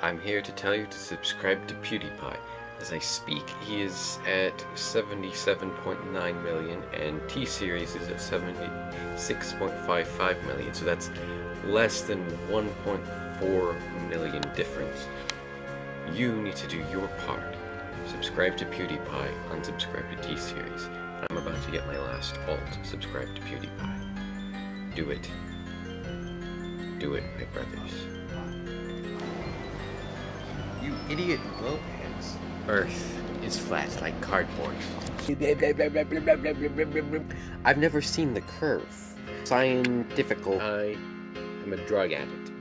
I'm here to tell you to subscribe to PewDiePie. As I speak, he is at 77.9 million and T-Series is at 76.55 million, so that's less than 1.4 million difference. You need to do your part. Subscribe to PewDiePie, unsubscribe to T-Series. I'm about to get my last alt, subscribe to PewDiePie. Do it. Do it, my brothers. Idiot blowheads. Earth is flat like cardboard. I've never seen the curve. Scientifical. I am a drug addict.